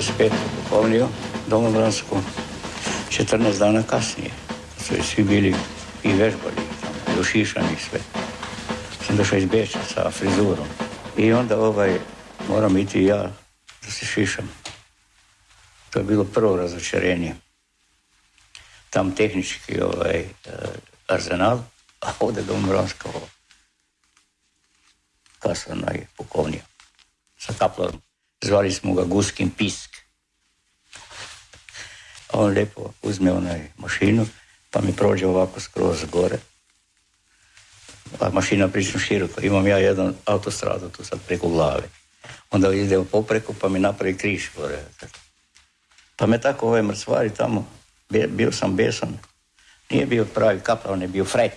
Došao sam u 25. pukovniju, domobransku, 14 dana kasnije. Su i svi bili i vežbali, tamo, i sve. Sam došao iz Beča sa frizurom. I onda ovaj, moram iti ja da se šišam. To je bilo prvo razočarenje. Tam tehnički ovaj, e, arzenal, a ovdje domobranska. Kasana je pukovnija sa kaplorom. Zvali smo ga Guskin pisk. A on lijepo uzme onaj mašinu, pa mi prođe ovako skroz gore. A mašina prilično široko. Imam ja jedan autostradu tu sad preko glave. Onda idem popreko pa mi napravi križ gore. Pa me tako ove mrcvari tamo, bio sam besan. Nije bio pravi kapla, on je bio fret.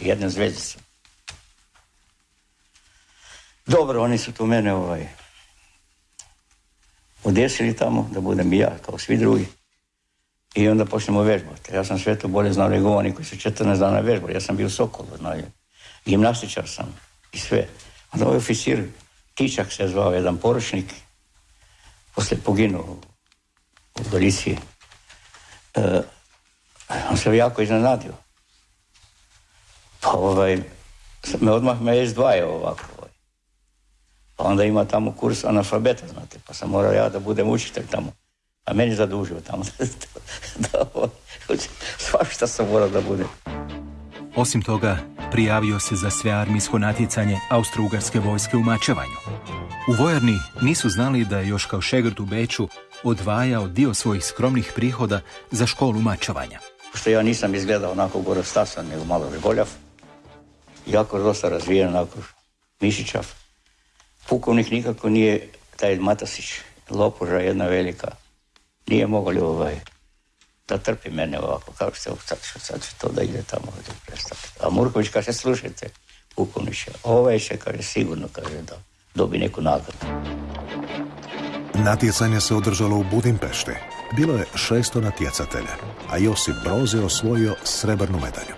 Jedna zvezdica. Dobro, oni su tu mene ovaj, odesili tamo, da budem i ja, kao svi drugi. I onda počnemo vežbati. Ja sam sve to bolje znao nego oni koji su 14 dana vežbali. Ja sam bio Sokol, znaju. Gimnastičar sam i sve. Onda ovaj oficir, Tičak se zvao, jedan poručnik, poslije poginuo u Galiciji. E, on se jako iznenadio. Pa ovaj, me odmah me izdvajao ovako. Ovaj. Pa onda ima tamo kurs analfabeta, znate, pa sam morao ja da budem učitelj tamo. A meni zadužio tamo. svašta sam morao da budem. Osim toga, prijavio se za sve armijsko natjecanje austro-ugarske vojske u mačevanju. U vojarni nisu znali da je još kao šegrt u Beču odvajao dio svojih skromnih prihoda za školu mačevanja. Što ja nisam izgledao onako gorostasan, nego malo reboljav. Jako dosta razvijen, onako mišićav. Pukovnik nikako nije taj Matasić, lopuža jedna velika. Nije mogli ovaj, da trpi mene ovako, kao što sad, sad će to da ide tamo da prestati. A Murković kaže, slušajte, pukovniće, ovaj će, kaže, sigurno, kaže, da dobi neku nagradu. Natjecanje se održalo u Budimpešti. Bilo je šesto natjecatelja, a Josip Broz je osvojio srebrnu medalju.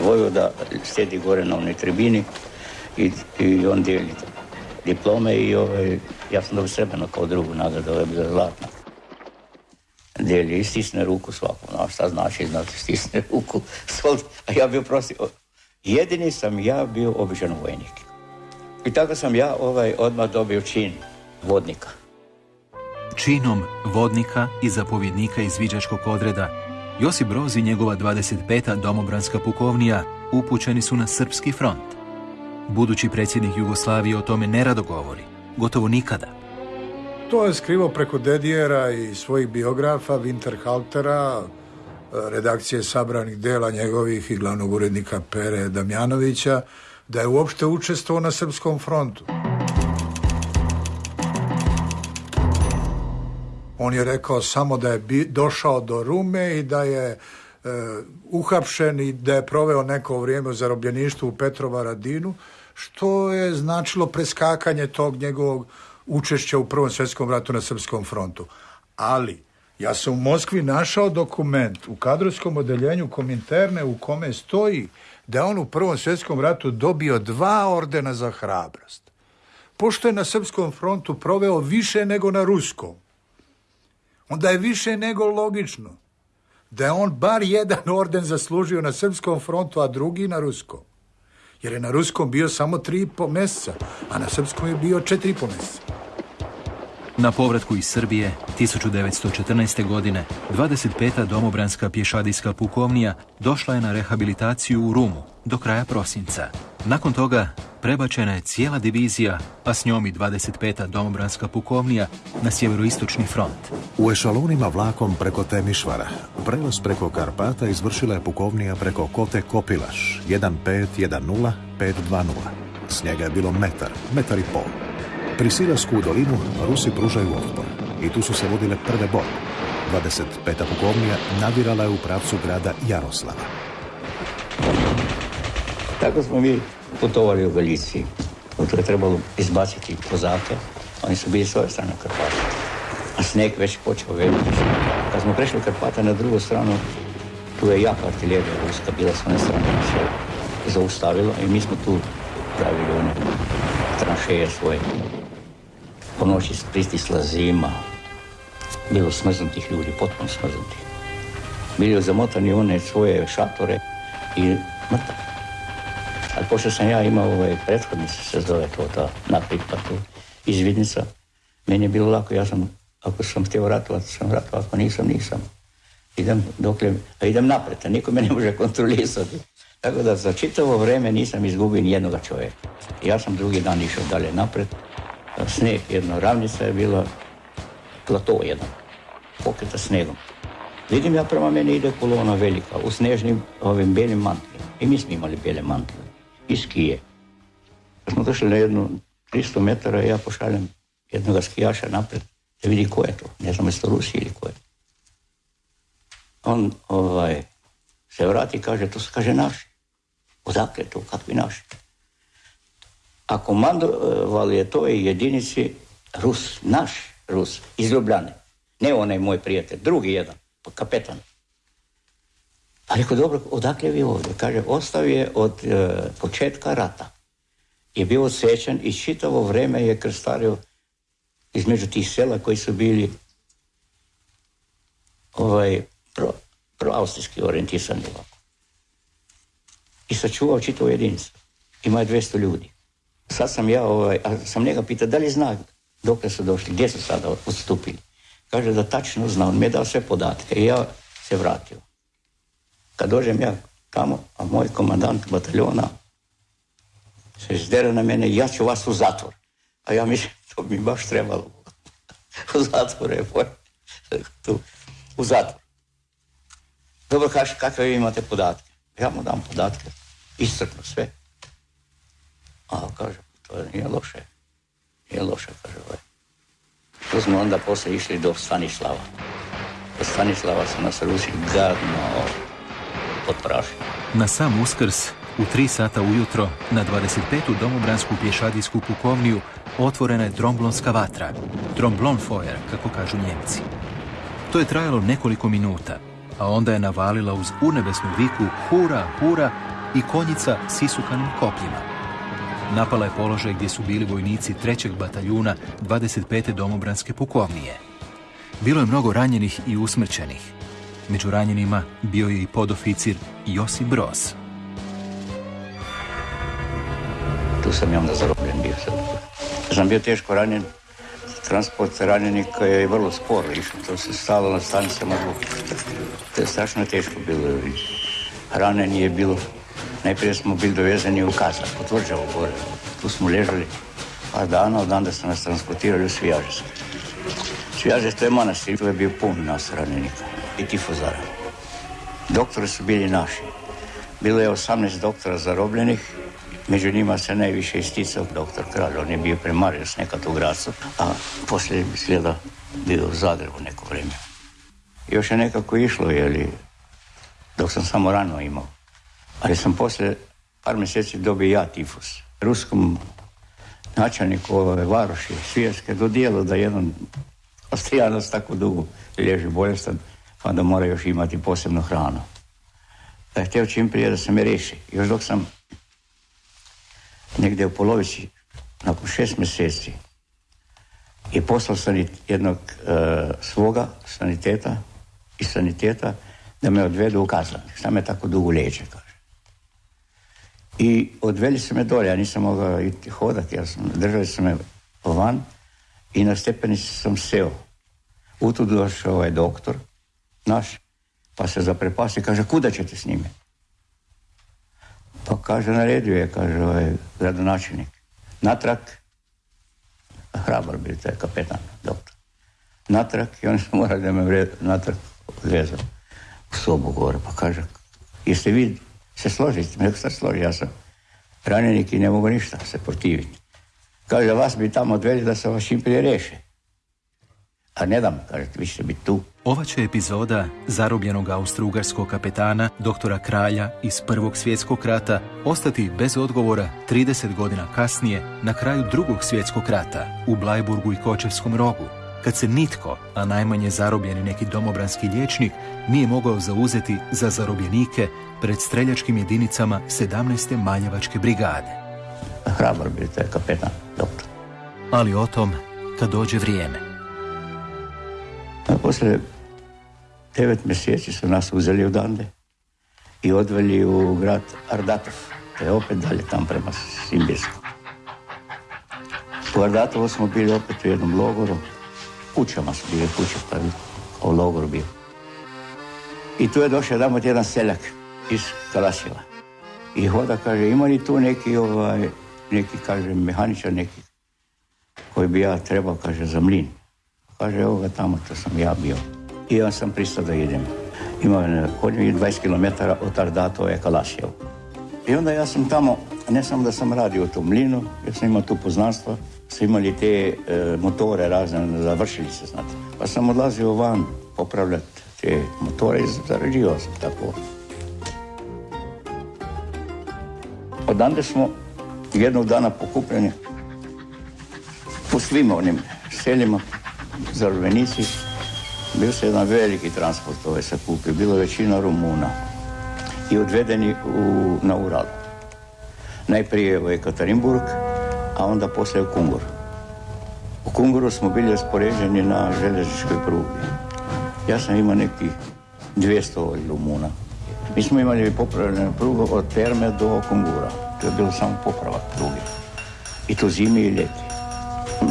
Vojvoda sjedi gore na onoj tribini i, i on dijeli diplome i ovaj, ja sam dobio srebrno kao drugu nagradu, ovo je bila zlatna. Dijeli i stisne ruku svakom, no, šta znači, znači stisne ruku, a ja bio prosti, jedini sam ja bio običan vojnik. I tako sam ja ovaj odmah dobio čin vodnika. Činom vodnika i zapovjednika izviđačkog odreda Josip Broz i njegova 25. domobranska pukovnija upućeni su na srpski front. Budući predsjednik Jugoslavije o tome nerado govori, gotovo nikada. To je skrivo preko Dedijera i svojih biografa, Winterhaltera, redakcije sabranih dela njegovih i glavnog urednika Pere Damjanovića, da je uopšte učestvovao na srpskom frontu. On je rekao samo da je došao do Rume i da je e, uhapšen i da je proveo neko vrijeme u zarobljeništvu u Petrovaradinu, što je značilo preskakanje tog njegovog učešća u Prvom svjetskom ratu na Srpskom frontu. Ali, ja sam u Moskvi našao dokument u kadrovskom odeljenju Kominterne u kome stoji da je on u Prvom svjetskom ratu dobio dva ordena za hrabrost. Pošto je na Srpskom frontu proveo više nego na Ruskom, onda je više nego logično da je on bar jedan orden zaslužio na Srpskom frontu, a drugi na Ruskom. Jer je na Ruskom bio samo tri i po mjeseca, a na Srpskom je bio četiri i po mjeseca. Na povratku iz Srbije 1914. godine 25. domobranska pješadijska pukovnija došla je na rehabilitaciju u Rumu do kraja prosinca. Nakon toga prebačena je cijela divizija, a s njom i 25. domobranska pukovnija na sjeveroistočni front. U ešalonima vlakom preko Temišvara, prelaz preko Karpata izvršila je pukovnija preko Kote Kopilaš 1510 520. S njega je bilo metar, metar i pol. Pri Silasku u dolinu Rusi pružaju otpor i tu su se vodile prve borbe. 25. pukovnija nadirala je u pravcu grada Jaroslava. Tako smo mi putovali u Galiciji. Tu je trebalo izbaciti kozake. Oni su bili s ove strane Karpata. A snijeg već počeo veliki. Kad smo prešli Karpata na drugu stranu, tu je jaka artiljerija ruska bila s one strane se zaustavila i mi smo tu pravili one tranšeje svoje. Po noći pristisla zima. Bilo smrznutih ljudi, potpuno smrznutih. Bili zamotani one svoje šatore i mrtav. Ali pošto sam ja imao ovaj prethodnici se zove to ta naprit pa tu izvidnica, meni je bilo lako, ja sam, ako sam htio ratovati, sam ratovao, ako nisam, nisam. Idem dokle, a idem napred, a niko me ne može kontrolisati. Tako da za čitavo vrijeme nisam izgubio ni jednog čovjeka. Ja sam drugi dan išao dalje napred. Snijeg, jedna ravnica je bila, plato jedan, pokreta snegom. Vidim ja prema meni ide kolona velika, u snežnim ovim bijelim mantlima. I mi smo imali bijele mantle. I skije. Kad smo došli na jednu 300 metara ja pošaljem jednog skijaša napred da vidi ko je to. Ne znam jeste Rusi ili ko je. On ovaj, se vrati i kaže, to se kaže naši. Odakle to, kakvi naši? A komandovali je to jedinici Rus, naš Rus, iz Ljubljane. Ne onaj moj prijatelj, drugi jedan, kapetan. Pa rekao, dobro, odakle vi ovdje? Kaže, ostao je od e, početka rata. Je bio osjećan i čitavo vrijeme je krstario između tih sela koji su bili ovaj, pro, proaustrijski orijentisani ovako. I sačuvao čitavu jedinicu. Ima je 200 ljudi. Sad sam ja, ovaj, a sam njega pitao da li zna dok su došli, gdje su sada odstupili. Kaže da tačno zna, on mi je dao sve podatke i ja se vratio. Kad dođem ja tamo, a moj komandant bataljona se izdere na mene, ja ću vas u zatvor. A ja mislim, to bi baš trebalo. u zatvor je tu, u zatvor. Dobro, kaži, kakve vi imate podatke? Ja mu dam podatke, iscrpno sve. A kaže, to nije loše. Nije loše, kaže ovaj. Tu smo onda poslije išli do Stanislava. Do Stanislava su nas Rusi gadno potprašili. Na sam uskrs, u tri sata ujutro, na 25. domobransku pješadijsku pukovniju, otvorena je tromblonska vatra. Tromblonfeuer, kako kažu njemci. To je trajalo nekoliko minuta, a onda je navalila uz unebesnu viku hura, hura i konjica s isukanim kopljima. Napala je položaj gdje su bili vojnici trećeg bataljuna 25. domobranske pukovnije. Bilo je mnogo ranjenih i usmrćenih. Među ranjenima bio je i podoficir Josip Broz. Tu sam ja onda zarobljen bio sad. Sam bio teško ranjen, transport ranjenika je vrlo sporo išao, to se stalo na stanicama To je strašno teško bilo. Ranjen je bilo, najprije smo bili dovezani u Kazak, u gore. Tu smo ležali par dana, od onda su nas transportirali u Svijažesk. Svijažesk, je manastir, tu je bio pun nas ranjenika i tifozara. Doktori su bili naši. Bilo je 18 doktora zarobljenih, Među njima se najviše isticao doktor Kralj, on je bio s nekad u Gracu, a poslije bi slijeda bio u Zagrebu neko vrijeme. Još je nekako išlo, jeli, dok sam samo rano imao. Ali sam poslije par mjeseci dobio ja tifus. Ruskom načelniku ove varoši Svijerske dodijelo da jedan Austrijanac tako dugo lježi bolestan, pa da mora još imati posebnu hranu. Da je htio čim prije da se me riješi. Još dok sam negdje u polovici, nakon šest mjeseci, i poslao sam jednog e, svoga saniteta i saniteta da me odvedu u kazan. Šta me tako dugo liječe. I odveli su me dolje, ja nisam mogao iti hodati, ja sam, držali su me van i na stepenici sam seo. U tu došao ovaj doktor, naš, pa se zaprepasti, kaže, kuda ćete s njime? Pa kaže, naredio je, kaže ovaj gradonačelnik. Natrag, hrabar bi taj kapetan, doktor. Natrag i oni su morali da me vred, natrag odvezao u sobu gore. Pa kaže, jeste vi se složiti? Nek se složi, ja sam ranjenik i ne mogu ništa se protiviti. Kaže, vas bi tamo odveli da se vas čim prije reše. A ne dam, kažete, vi ćete biti tu. Ova će epizoda zarobljenog austro-ugarskog kapetana, doktora Kralja iz Prvog svjetskog rata, ostati bez odgovora 30 godina kasnije na kraju Drugog svjetskog rata u Blajburgu i Kočevskom rogu, kad se nitko, a najmanje zarobljeni neki domobranski liječnik, nije mogao zauzeti za zarobljenike pred streljačkim jedinicama 17. Maljevačke brigade. Hrabar bi kapetan, doktor. Ali o tom kad dođe vrijeme. A poslije devet mjeseci su nas uzeli odande i odveli u grad Ardatov. To je opet dalje tam prema Simbirsku. U Ardatovu smo bili opet u jednom logoru. Kućama su bile kuće, pa u logoru bio. I tu je došao jedan jedan seljak iz Kalasjeva. I hoda kaže, ima li tu neki, ovaj, neki, kaže, mehaničar neki koji bi ja trebao, kaže, za mlin. Kaže, evo ga tamo, to sam ja bio. I ja sam pristao da idem. Imao kod 20 km od Ardatova je Kalasjevo. I onda ja sam tamo, ne samo da sam radio u tom mlinu, ja sam imao tu poznanstva, su imali te e, motore razne, završili se, znate. Pa sam odlazio van popravljati te motore i zarađivao sam tako. Odande smo jednog dana pokupljeni po svim onim seljima, zarobljenici. Bio se jedan veliki transport ovaj se kupio, bilo je većina Rumuna i odvedeni u, na Ural. Najprije u Ekaterinburg, a onda poslije u Kungur. U Kunguru smo bili raspoređeni na željezničkoj prugi. Ja sam imao nekih 200 Rumuna. Mi smo imali popravljenu prugu od Terme do Kungura. To je bilo samo popravak pruge. I to zimi i ljeti.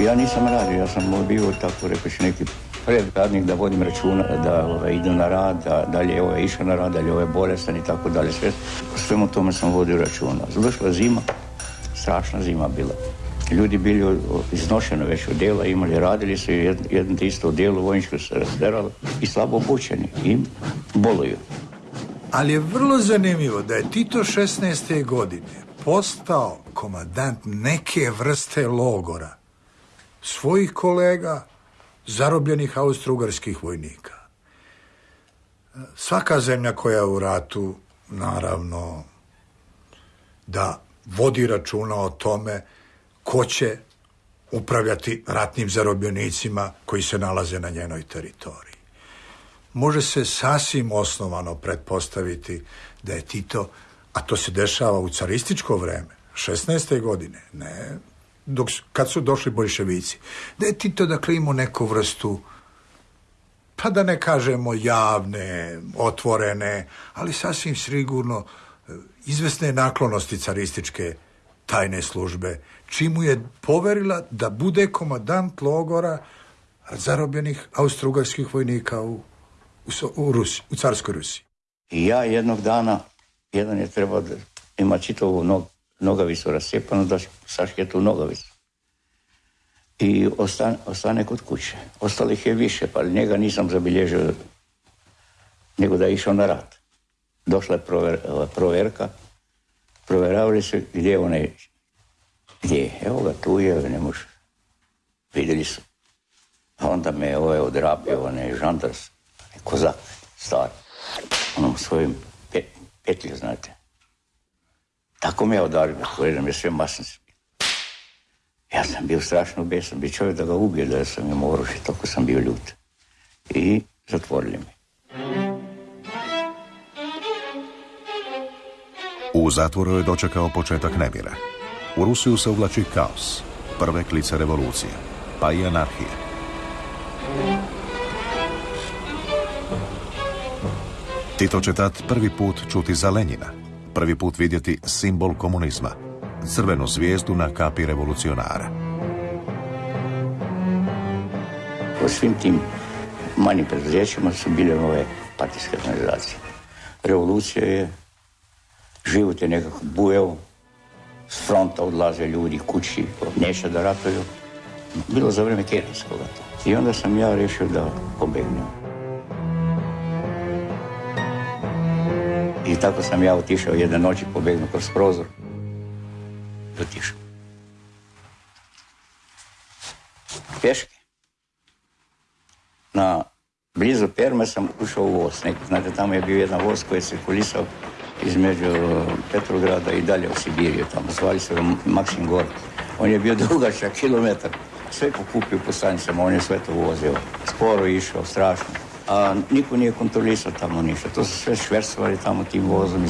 Ja nisam radio, ja sam bio tako rekoći neki predradnik da vodim računa, da ovaj, idu na rad, da dalje je ovaj išao na rad, dalje ovaj bolestan i tako dalje. Sve, svemu tome sam vodio računa. Došla zima, strašna zima bila. Ljudi bili iznošeni već od dela, imali, radili su jedno isto djelo, vojničko se razderalo i slabo obučeni i boluju. Ali je vrlo zanimljivo da je Tito 16. godine postao komadant neke vrste logora svojih kolega, zarobljenih austro-ugarskih vojnika. Svaka zemlja koja je u ratu, naravno, da vodi računa o tome ko će upravljati ratnim zarobljenicima koji se nalaze na njenoj teritoriji. Može se sasvim osnovano pretpostaviti da je Tito, a to se dešava u carističko vreme, 16. godine, ne dok, kad su došli bolševici, da je Tito dakle imao neku vrstu pa da ne kažemo javne, otvorene, ali sasvim sigurno izvesne naklonosti carističke tajne službe, čimu je poverila da bude komadant logora zarobljenih austrougarskih vojnika u, u, u, Rusi, u carskoj Rusiji. I ja jednog dana, jedan je trebao da ima čitavu nog, nogavicu rasjepanu, da sašije tu nogavicu. I ostane, ostane kod kuće. Ostalih je više, pa njega nisam zabilježio nego da je išao na rat. Došla je prover, proverka, provjeravali su gdje je, gdje Evo ga, tu je, ne može. Vidjeli su. A onda me je ovaj odrapio, onaj žandars, kozak, star, onom svojim petlju, znate. Tako me je udario, da me sve masnice. Ja sam bio strašno besan, bi čovjek da ga ubije, da sam imao oružje, tako sam bio ljut. I zatvorili me. U zatvoru je dočekao početak nemira. U Rusiju se uvlači kaos, prve klice revolucije, pa i anarhije. Tito će tad prvi put čuti za Lenjina, prvi put vidjeti simbol komunizma, crvenu zvijezdu na kapi revolucionara. U svim tim manjim preduzećima su bile ove partijske organizacije. Revolucija je, život je nekako bujeo, s fronta odlaze ljudi kući, neće da ratuju. Bilo za vrijeme Kerenskog I onda sam ja rešio da pobegnem. I tako sam ja otišao jedne noći, pobegnuo kroz prozor. Otišao. Pješke. Na blizu Perme sam ušao u voz. znate, tamo je bio jedan voz koji se kulisao između Petrograda i dalje u Sibiriju. Tamo zvali se Maksim Gor. On je bio dugačak kilometar. Sve pokupio po stanicama, on je sve to vozio. Sporo išao, strašno a niko nije kontrolisao tamo ništa. To su sve šversovali tamo tim vozom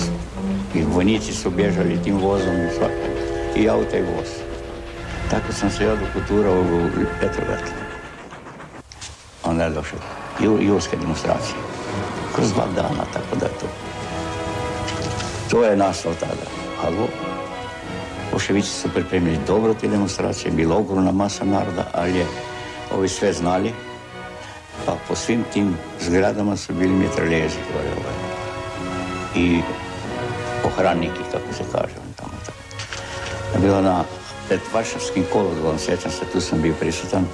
i, vojnici su bježali tim vozom i, i auta voz. Tako sam se ja dokuturao u Petrograd. Onda je došao julske demonstracije. Kroz dva dana, tako da je to. To je nastao tada. Ali Boševići su pripremili dobro te demonstracije, bila ogromna masa naroda, ali je ovi sve znali. Pa po svim tim zgradama su bili mitraljezi gore ovaj. I pohranniki, kako se kaže. Tamo, tamo. Bilo na pred Varšavskim kolodvom, sjećam se, tu sam bio prisutan.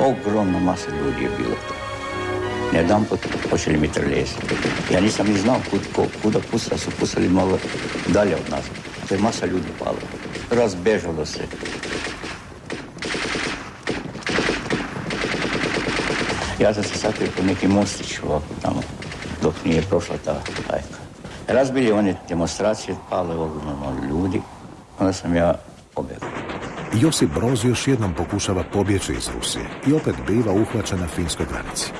Ogromna masa ljudi je bilo tu. Jedan put počeli mitraljezi. Ja nisam ni znao kud, kuda pusla, su pusali malo dalje od nas. To je masa ljudi palo. Razbežalo se. Ja sam se sakrio po neki mostić ovako tamo, dok nije prošla ta hajka. Razbili one demonstracije, palo je ogromno ljudi, onda sam ja pobjegao. Josip Broz još jednom pokušava pobjeći iz Rusije i opet biva uhvaćen na finskoj granici.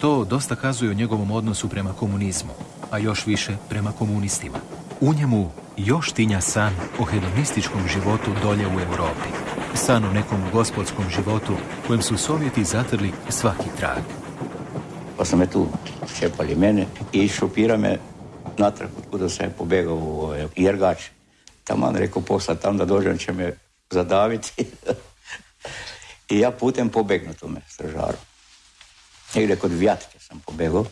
To dosta kazuje o njegovom odnosu prema komunizmu, a još više prema komunistima. U njemu još tinja san o hedonističkom životu dolje u Europi. San o nekom gospodskom životu kojem su Sovjeti zatrli svaki trag. Pa sam me tu čepali mene i šupira me natrag kuda sam je pobegao u ovaj Jergač. Taman rekao posla tam da dođem će me zadaviti. I ja putem pobegnu tome stražaru. Negdje kod Vjatke sam pobegao.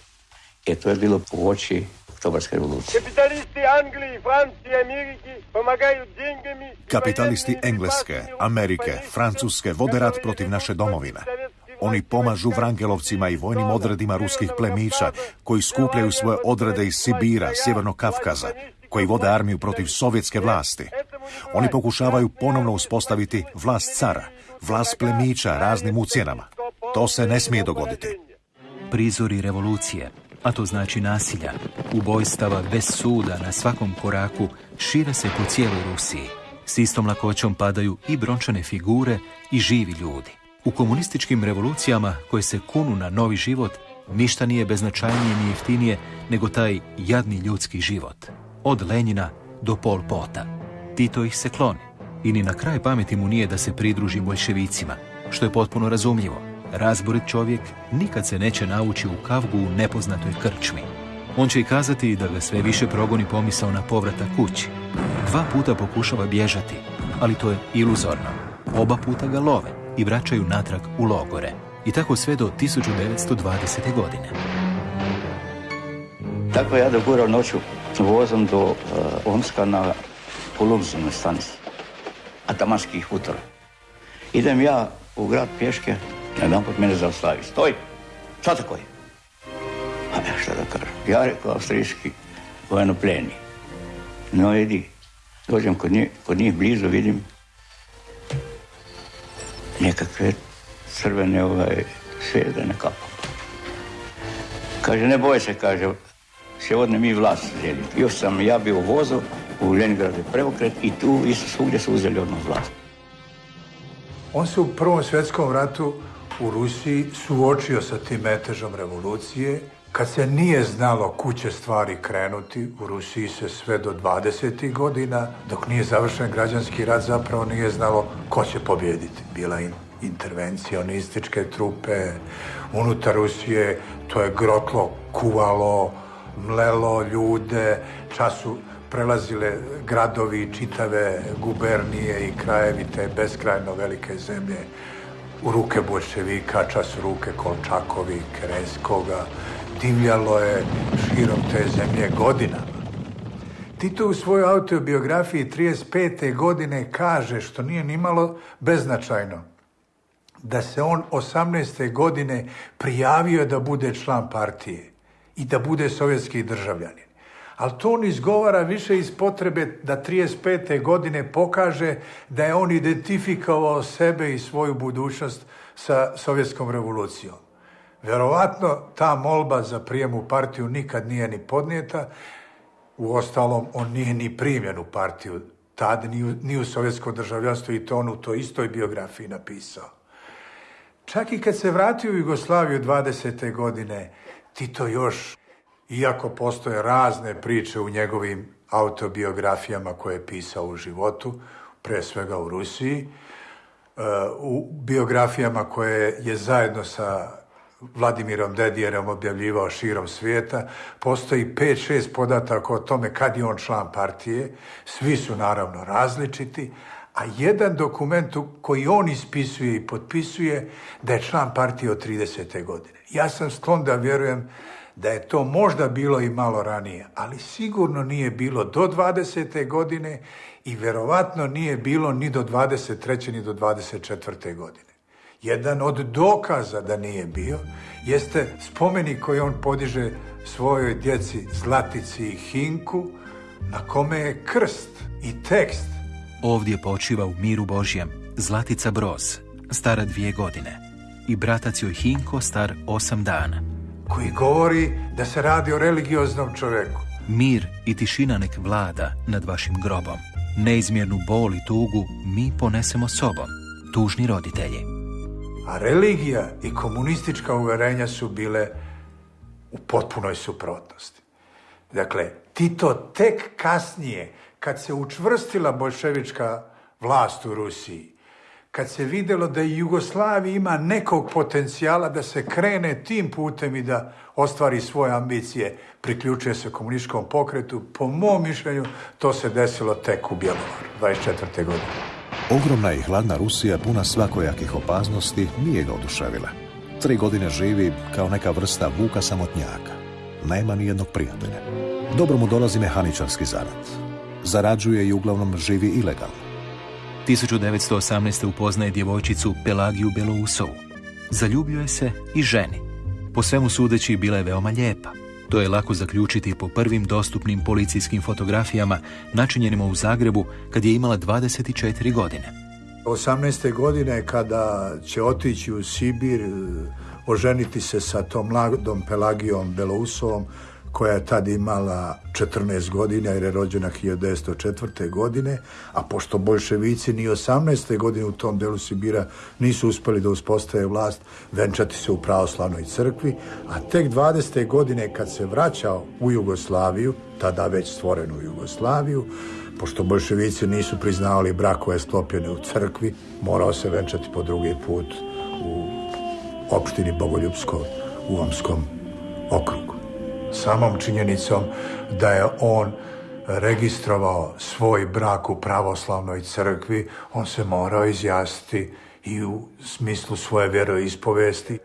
I to je bilo po oči Oktobarske revolucije. Kapitalisti Anglije, Francije, Amerike pomagaju dengami... Kapitalisti Engleske, Amerike, Francuske vode rat protiv naše domovine. Oni pomažu Vrangelovcima i vojnim odredima ruskih plemića koji skupljaju svoje odrede iz Sibira, Sjevernog Kafkaza, koji vode armiju protiv sovjetske vlasti. Oni pokušavaju ponovno uspostaviti vlast cara, vlast plemića raznim ucjenama. To se ne smije dogoditi. Prizori revolucije, a to znači nasilja, ubojstava bez suda na svakom koraku, šire se po cijeloj Rusiji. S istom lakoćom padaju i brončane figure i živi ljudi. U komunističkim revolucijama koje se kunu na novi život, ništa nije beznačajnije ni jeftinije nego taj jadni ljudski život. Od Lenjina do Pol Pota. Tito ih se kloni. I ni na kraj pameti mu nije da se pridruži bolševicima, što je potpuno razumljivo. Razborit čovjek nikad se neće nauči u kavgu u nepoznatoj krčmi. On će i kazati da ga sve više progoni pomisao na povrata kući. Dva puta pokušava bježati, ali to je iluzorno. Oba puta ga love i vraćaju natrag u logore. I tako sve do 1920. godine. Tako ja dogurao noću vozom do uh, Omska na Polubzinoj stanici. Atamanskih utora. Idem ja u grad pješke, jedan put mene zaustavi. Stoj! Šta tako je? A ja šta da kažem? Ja rekao avstrijski vojenopljeni. No idi, dođem kod njih, kod njih blizu, vidim nekakve crvene ovaj, svedene kapo. Kaže, ne boj se, kaže, odne mi vlast želi. Još sam ja bio u u Leningradu preokret i tu isto svugdje su uzeli odmah vlast. On se u Prvom svjetskom ratu u Rusiji suočio sa tim metežom revolucije. Kad se nije znalo kuće stvari krenuti, u Rusiji se sve do 20. godina, dok nije završen građanski rat, zapravo nije znalo ko će pobjediti. Bila in intervencionističke trupe unutar Rusije, to je grotlo, kuvalo, mlelo ljude, času prelazile gradovi, čitave gubernije i krajevi te beskrajno velike zemlje u ruke bolševika, čas u ruke Kolčakovi, Kerenskoga, divljalo je širom te zemlje godinama. Tito u svojoj autobiografiji 35. godine kaže, što nije nimalo beznačajno, da se on 18. godine prijavio da bude član partije i da bude sovjetski državljanin. Ali to on izgovara više iz potrebe da 35. godine pokaže da je on identifikovao sebe i svoju budućnost sa sovjetskom revolucijom. Vjerovatno ta molba za prijem u partiju nikad nije ni podnijeta, u ostalom on nije ni primjen u partiju tad, ni u, ni u sovjetsko državljanstvo i to on u toj istoj biografiji napisao. Čak i kad se vratio u Jugoslaviju 20. godine, Tito još, iako postoje razne priče u njegovim autobiografijama koje je pisao u životu, pre svega u Rusiji. E, u biografijama koje je zajedno sa Vladimirom Dedijerom objavljivao širom svijeta. Postoji 5-6 podataka o tome kad je on član partije. Svi su naravno različiti, a jedan dokument koji on ispisuje i potpisuje da je član partije od 30. godine. Ja sam sklon da vjerujem da je to možda bilo i malo ranije, ali sigurno nije bilo do 20. godine i verovatno nije bilo ni do 23. ni do 24. godine. Jedan od dokaza da nije bio jeste spomenik koji on podiže svojoj djeci Zlatici i Hinku na kome je krst i tekst. Ovdje počiva u miru Božjem Zlatica Broz, stara dvije godine, i bratac joj Hinko star osam dana. Koji govori da se radi o religioznom čovjeku. Mir i tišina nek vlada nad vašim grobom. Neizmjernu bol i tugu mi ponesemo sobom, tužni roditelji. A religija i komunistička uverenja su bile u potpunoj suprotnosti. Dakle, Tito tek kasnije, kad se učvrstila bolševička vlast u Rusiji, kad se vidjelo da i Jugoslavija ima nekog potencijala da se krene tim putem i da ostvari svoje ambicije, priključuje se komunističkom pokretu, po mom mišljenju to se desilo tek u Bjelovaru, 24. godine. Ogromna i hladna Rusija, puna svakojakih opasnosti, nije ga oduševila. Tri godine živi kao neka vrsta vuka samotnjaka. Nema ni jednog prijatelja. Dobro mu dolazi mehaničarski zanat. Zarađuje i uglavnom živi ilegalno. 1918. upoznaje djevojčicu Pelagiju Belousovu. Zaljubljuje se i ženi. Po svemu sudeći bila je veoma lijepa. To je lako zaključiti po prvim dostupnim policijskim fotografijama načinjenima u Zagrebu kad je imala 24 godine. 18. godine kada će otići u Sibir, e, oženiti se sa tom mladom Pelagijom Belousovom, koja je tad imala 14 godina jer je rođena 1904. godine, a pošto bolševici ni 18. godine u tom delu Sibira nisu uspjeli da uspostave vlast, venčati se u pravoslavnoj crkvi, a tek 20. godine kad se vraćao u Jugoslaviju, tada već stvorenu Jugoslaviju, pošto bolševici nisu priznavali brakove sklopljene u crkvi, morao se venčati po drugi put u opštini Bogoljubsko u Omskom okrugu samom činjenicom da je on registrovao svoj brak u pravoslavnoj crkvi, on se morao izjasniti i u smislu svoje vjeroispovesti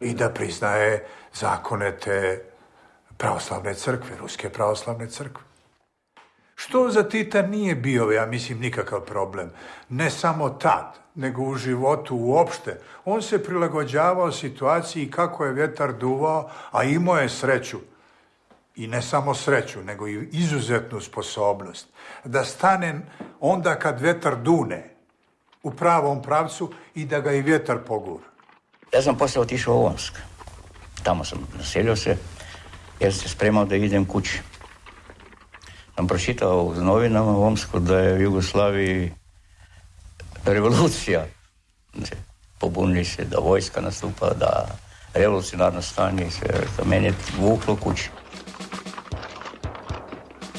i da priznaje zakone te pravoslavne crkve, ruske pravoslavne crkve. Što za Tita nije bio, ja mislim, nikakav problem. Ne samo tad, nego u životu uopšte. On se prilagođavao situaciji kako je vjetar duvao, a imao je sreću i ne samo sreću, nego i izuzetnu sposobnost da stane onda kad vjetar dune u pravom pravcu i da ga i vjetar pogura. Ja sam poslije otišao u Omsk. Tamo sam naselio se jer se spremao da idem kući. Sam pročitao u novinama u Omsku da je u Jugoslaviji revolucija. Pobunili se da vojska nastupa, da revolucionarno stanje i sve. Meni je vuklo kući.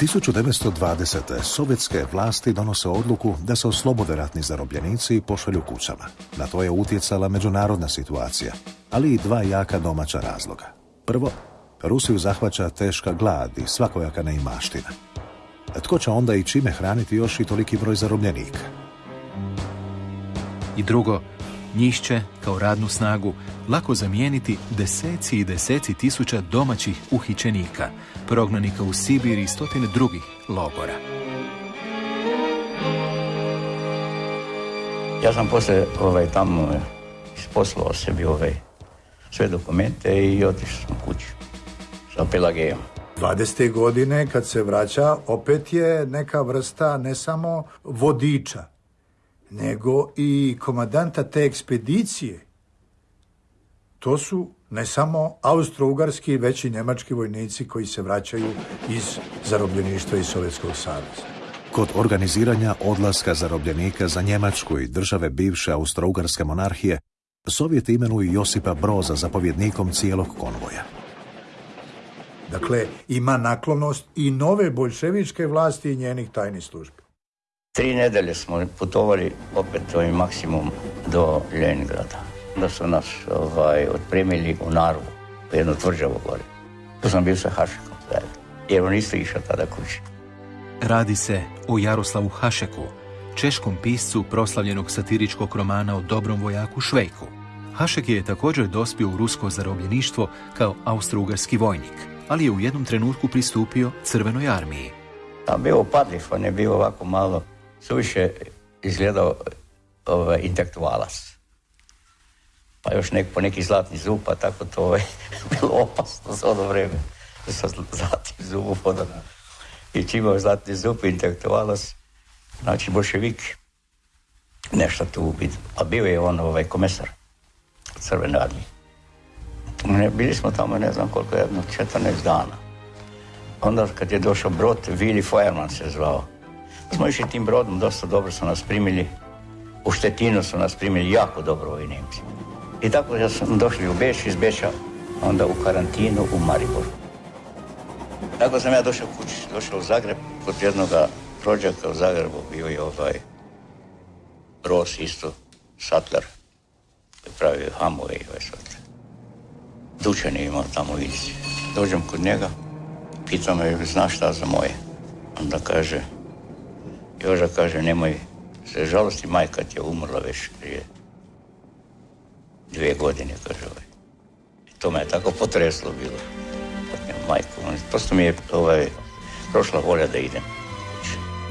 1920. sovjetske vlasti donose odluku da se oslobode ratni zarobljenici i pošalju kućama. Na to je utjecala međunarodna situacija, ali i dva jaka domaća razloga. Prvo, Rusiju zahvaća teška glad i svakojaka neimaština. Tko će onda i čime hraniti još i toliki broj zarobljenika? I drugo, njih će, kao radnu snagu, lako zamijeniti deseci i deseci tisuća domaćih uhićenika, prognanika u Sibir i stotine drugih logora. Ja sam poslije ovaj, tamo isposlao sebi ovaj, sve dokumente i otišao sam kući sa Pelagejom. 20. godine kad se vraća opet je neka vrsta ne samo vodiča, nego i komadanta te ekspedicije. To su ne samo austro-ugarski, već i njemački vojnici koji se vraćaju iz zarobljeništva iz Sovjetskog saveza. Kod organiziranja odlaska zarobljenika za Njemačku i države bivše austro-ugarske monarhije, Sovjeti imenuju Josipa Broza zapovjednikom cijelog konvoja. Dakle, ima naklonost i nove bolševičke vlasti i njenih tajnih službi. Tri nedelje smo putovali opet ovim maksimum do Leningrada. Onda su nas ovaj, otpremili u Narvu, u jednu tvrđavu gore. Tu sam bio sa Hašekom zajedno, jer on isto išao tada kući. Radi se o Jaroslavu Hašeku, češkom piscu proslavljenog satiričkog romana o dobrom vojaku Švejku. Hašek je također dospio u rusko zarobljeništvo kao austrougarski vojnik, ali je u jednom trenutku pristupio Crvenoj armiji. A bio upadljiv, on je bio ovako malo, suviše izgledao ovaj, intelektualac. Pa još nek, po neki zlatni zub, pa tako to je ovaj, bilo opasno za ono vrijeme. Sa zlatnim zubom odana. I čim imao zlatni zub, intelektualac, znači bolševik, nešto tu biti. A bio je on ovaj komesar crvene armije. Ne, bili smo tamo ne znam koliko, jedno 14 dana. Onda kad je došao brod, Willy Feuerman se zvao. Smo išli tim brodom, dosta dobro su nas primili. U Štetinu su nas primili jako dobro ovi Nemci. I tako ja sam došli u Beš, iz Beša, onda u karantinu u Mariboru. Tako sam ja došao kući, došao u Zagreb, kod jednog rođaka u Zagrebu bio je ovaj Ros isto, Sattler, koji pravio hamove i ovaj Sattler. Dučan je imao tamo u Dođem kod njega, pitao me, znaš šta za moje? Onda kaže, Joža kaže, nemoj se žalosti, majka ti je umrla već prije dvije godine, kaže ovaj. To me je tako potreslo bilo. Majku, prosto mi je ovaj, prošla volja da idem.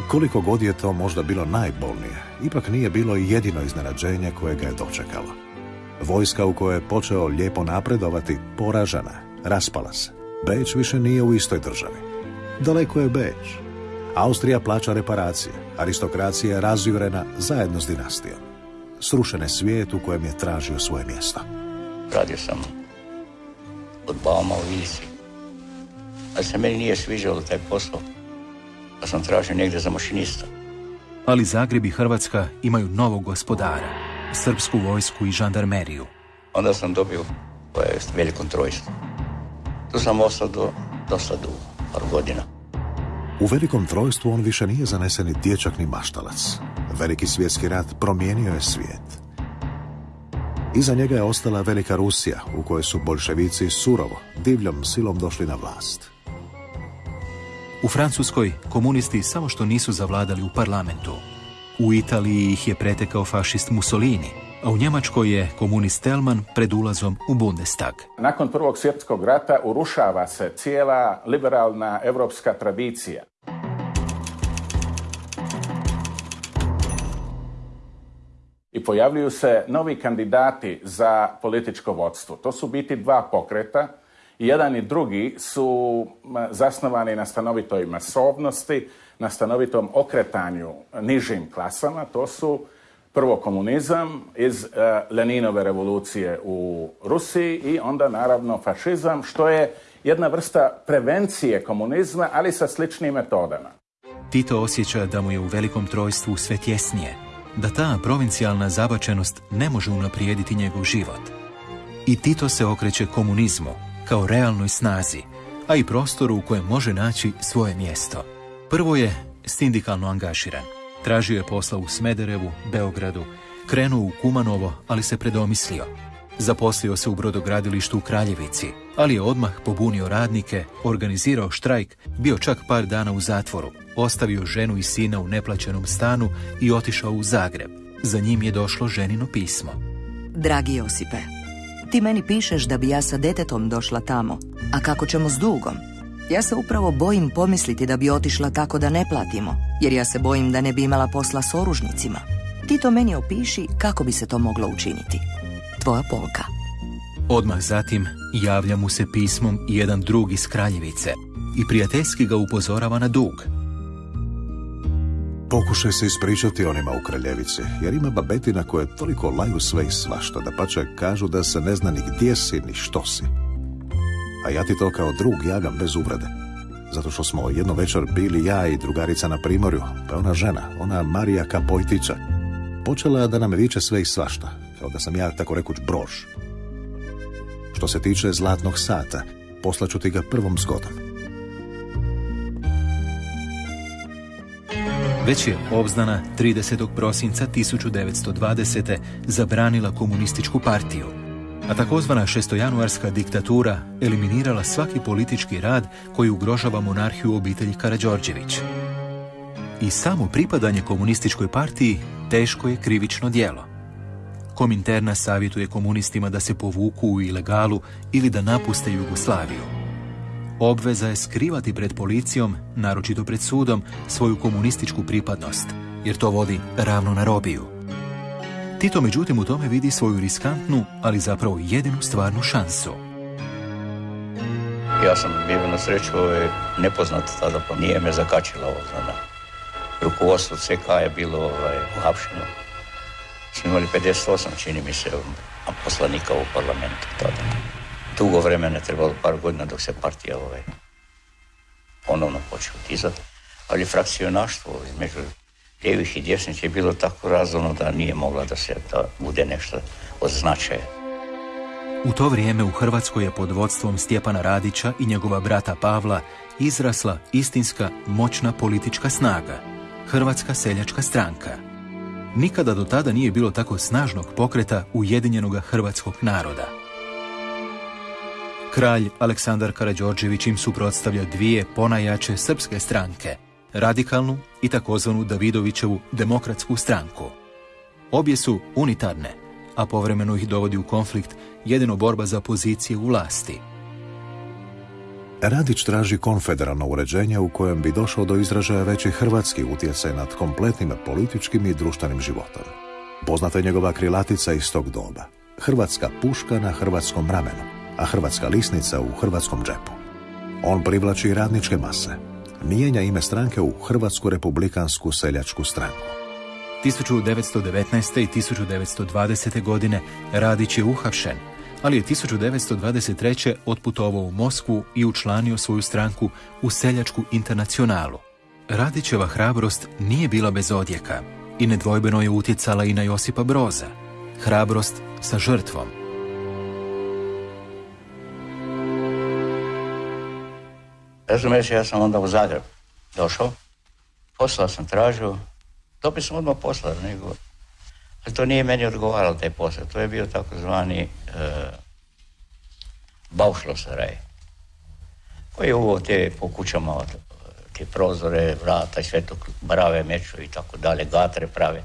Koliko god je to možda bilo najbolnije, ipak nije bilo jedino iznenađenje koje ga je dočekalo. Vojska u kojoj je počeo lijepo napredovati, poražena, raspala se. Beč više nije u istoj državi. Daleko je Beč. Austrija plaća reparacije, aristokracija je razjurena zajedno s dinastijom. Srušen je svijet u kojem je tražio svoje mjesto. Radio sam od Bauma u Ilici. Ali se meni nije sviđalo taj posao pa sam tražio negdje za mašinista. Ali Zagreb i Hrvatska imaju novog gospodara, srpsku vojsku i žandarmeriju. Onda sam dobio koje veliko trojstvo. Tu sam ostao do, dosta dugo, par godina. U velikom trojstvu on više nije zaneseni dječak ni maštalac. Veliki svjetski rat promijenio je svijet. Iza njega je ostala Velika Rusija, u kojoj su bolševici surovo, divljom silom došli na vlast. U Francuskoj komunisti samo što nisu zavladali u parlamentu. U Italiji ih je pretekao fašist Mussolini, a u Njemačkoj je komunist Telman pred ulazom u Bundestag. Nakon Prvog svjetskog rata urušava se cijela liberalna evropska tradicija. I pojavljuju se novi kandidati za političko vodstvo. To su biti dva pokreta i jedan i drugi su zasnovani na stanovitoj masovnosti, na stanovitom okretanju nižim klasama. To su prvo komunizam iz uh, Leninove revolucije u Rusiji i onda naravno fašizam, što je jedna vrsta prevencije komunizma, ali sa sličnim metodama. Tito osjeća da mu je u velikom trojstvu sve tjesnije, da ta provincijalna zabačenost ne može unaprijediti njegov život. I Tito se okreće komunizmu, kao realnoj snazi, a i prostoru u kojem može naći svoje mjesto. Prvo je sindikalno angažiran. Tražio je posla u Smederevu, Beogradu, krenuo u Kumanovo, ali se predomislio. Zaposlio se u brodogradilištu u Kraljevici, ali je odmah pobunio radnike, organizirao štrajk, bio čak par dana u zatvoru, ostavio ženu i sina u neplaćenom stanu i otišao u Zagreb. Za njim je došlo ženino pismo. Dragi Josipe, ti meni pišeš da bi ja sa detetom došla tamo, a kako ćemo s dugom? Ja se upravo bojim pomisliti da bi otišla tako da ne platimo, jer ja se bojim da ne bi imala posla s oružnicima. Ti to meni opiši kako bi se to moglo učiniti. Tvoja Polka. Odmah zatim javlja mu se pismom jedan drug iz Kraljevice i prijateljski ga upozorava na dug. Pokušaj se ispričati onima u Kraljevici, jer ima babetina koje toliko laju sve i svašta, da pače kažu da se ne zna ni gdje si, ni što si. A ja ti to kao drug javljam bez uvrede. Zato što smo jedno večer bili ja i drugarica na primorju, pa ona žena, ona Marija Kapojtića, počela da nam viče sve i svašta, kao da sam ja tako rekuć brož. Što se tiče zlatnog sata, poslaću ti ga prvom zgodom. Već je obznana 30. prosinca 1920. zabranila komunističku partiju, a takozvana šestojanuarska diktatura eliminirala svaki politički rad koji ugrožava monarhiju obitelji Karađorđević. I samo pripadanje komunističkoj partiji teško je krivično djelo. Kominterna savjetuje komunistima da se povuku u ilegalu ili da napuste Jugoslaviju. Obveza je skrivati pred policijom, naročito pred sudom, svoju komunističku pripadnost, jer to vodi ravno na robiju. Tito međutim u tome vidi svoju riskantnu, ali zapravo jedinu stvarnu šansu. Ja sam bio na sreću ovaj, nepoznat tada, pa nije me zakačila ovo. Zna. Rukovodstvo CK je bilo ovaj, uhapšeno. Smo imali 58, čini mi se, poslanika u parlamentu tada. Dugo vremena je trebalo par godina dok se partija ovaj, ponovno počeo tizati. Ali frakcionaštvo između lijevih i desnih je bilo tako razumno da nije mogla da se da bude nešto od značaja. U to vrijeme u Hrvatskoj je pod vodstvom Stjepana Radića i njegova brata Pavla izrasla istinska moćna politička snaga, Hrvatska seljačka stranka. Nikada do tada nije bilo tako snažnog pokreta ujedinjenog hrvatskog naroda. Kralj Aleksandar Karađorđević im suprotstavlja dvije ponajače srpske stranke, radikalnu i takozvanu Davidovićevu demokratsku stranku. Obje su unitarne, a povremeno ih dovodi u konflikt jedino borba za pozicije u vlasti. Radić traži konfederalno uređenje u kojem bi došao do izražaja veći hrvatski utjecaj nad kompletnim političkim i društvenim životom. Poznata je njegova krilatica iz tog doba. Hrvatska puška na hrvatskom ramenu, a hrvatska lisnica u hrvatskom džepu. On privlači radničke mase, mijenja ime stranke u Hrvatsku republikansku seljačku stranku. 1919. i 1920. godine Radić je uhapšen, ali je 1923. otputovao u Moskvu i učlanio svoju stranku u seljačku internacionalu. Radićeva hrabrost nije bila bez odjeka i nedvojbeno je utjecala i na Josipa Broza. Hrabrost sa žrtvom. Razumiješ, ja sam onda u Zagreb došao, posla sam tražio, dobio sam odmah posla, nego, ali to nije meni odgovaralo taj posao, to je bio takozvani e, baušlosaraj, koji je uvo te po kućama, te prozore, vrata sve to, brave, meču i tako dalje, gatre prave.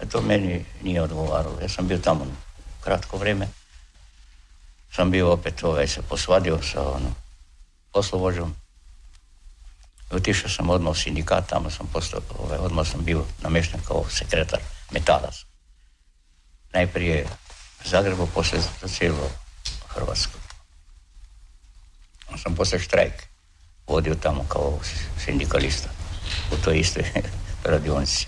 A to meni nije odgovaralo. Ja sam bio tamo kratko vrijeme. Sam bio opet ovaj, se posvadio sa ono, poslovođom. Otišao sam odmah u sindikat, tamo sam postao, ovaj, odmah sam bio namješten kao sekretar metalac. Najprije Zagrebu, poslije za cijelo Hrvatsku. Sam poslije štrajk vodio tamo kao sindikalista u toj istoj radionici.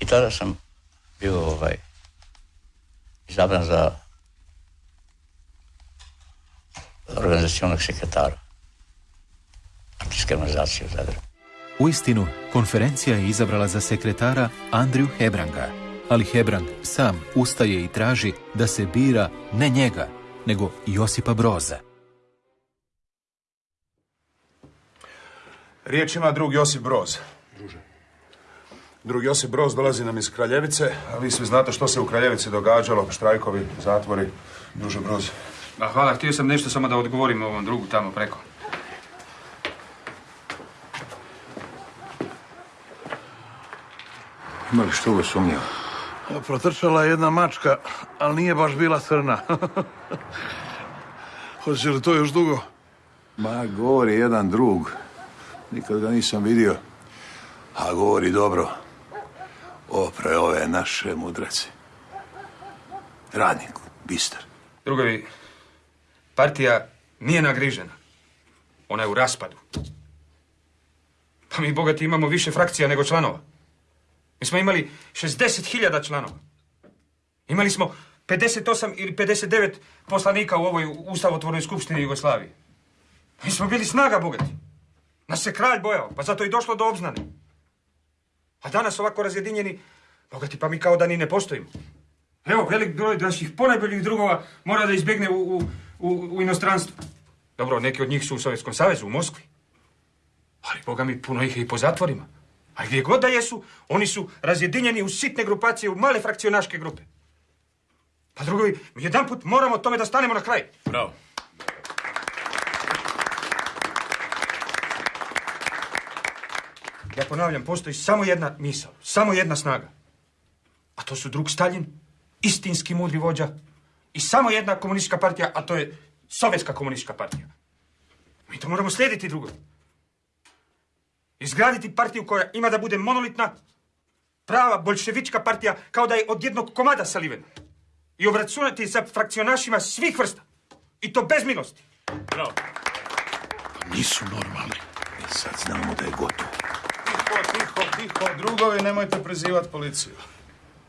I tada sam bio ovaj, izabran za organizacijonog sekretara organizacije u Zagrebu. U istinu, konferencija je izabrala za sekretara Andriju Hebranga, ali Hebrang sam ustaje i traži da se bira ne njega, nego Josipa Broza. Riječ ima drug Josip Broz. Drug Josip Broz dolazi nam iz Kraljevice, a vi svi znate što se u Kraljevici događalo, štrajkovi, zatvori. Druže Broz. Ma hvala, htio sam nešto samo da odgovorim ovom drugu tamo preko. Ima li što ga sumnjava? Protrčala je jedna mačka, ali nije baš bila crna. Hoće li to još dugo? Ma, govori jedan drug. Nikad ga nisam vidio. A govori dobro. Opre ove naše mudraci. Radnik, bistar. Drugovi, partija nije nagrižena. Ona je u raspadu. Pa mi bogati imamo više frakcija nego članova. Mi smo imali 60.000 članova. Imali smo 58 ili 59 poslanika u ovoj ustavotvornoj skupštini Jugoslavije. Mi smo bili snaga bogati. Nas se kralj bojao, pa zato i došlo do obznane. A danas ovako razjedinjeni, bogati pa mi kao da ni ne postojimo. Evo, velik broj naših ponajboljih drugova mora da izbjegne u, u, u, u inostranstvo. Dobro, neki od njih su u Sovjetskom savezu, u Moskvi. Ali, boga mi, puno ih je i po zatvorima. A gdje god da jesu, oni su razjedinjeni u sitne grupacije, u male frakcionaške grupe. Pa drugovi, mi jedan put moramo tome da stanemo na kraj. Bravo. Ja ponavljam, postoji samo jedna misao, samo jedna snaga. A to su drug Stalin, istinski mudri vođa i samo jedna komunistička partija, a to je Sovjetska komunistička partija. Mi to moramo slijediti drugo. Izgraditi partiju koja ima da bude monolitna, prava bolševička partija, kao da je od jednog komada salivena. I obračunati sa frakcionašima svih vrsta. I to bez milosti. Bravo. Nisu normalni. I sad znamo da je gotovo. Tiho, tiho, tiho. Drugovi, nemojte prezivati policiju.